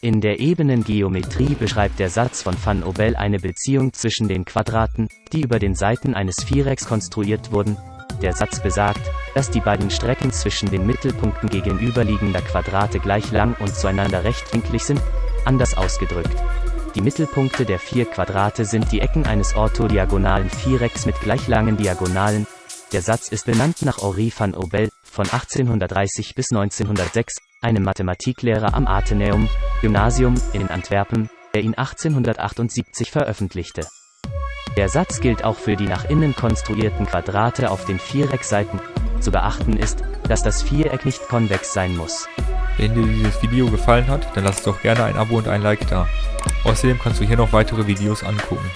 In der Ebenengeometrie beschreibt der Satz von van Obel eine Beziehung zwischen den Quadraten, die über den Seiten eines Vierecks konstruiert wurden. Der Satz besagt, dass die beiden Strecken zwischen den Mittelpunkten gegenüberliegender Quadrate gleich lang und zueinander rechtwinklig sind, anders ausgedrückt. Die Mittelpunkte der vier Quadrate sind die Ecken eines orthodiagonalen Vierecks mit gleich langen Diagonalen. Der Satz ist benannt nach Henri van Obel, von 1830 bis 1906, einem Mathematiklehrer am Atheneum, Gymnasium, in Antwerpen, der ihn 1878 veröffentlichte. Der Satz gilt auch für die nach innen konstruierten Quadrate auf den Viereckseiten. Zu beachten ist, dass das Viereck nicht konvex sein muss. Wenn dir dieses Video gefallen hat, dann lass doch gerne ein Abo und ein Like da. Außerdem kannst du hier noch weitere Videos angucken.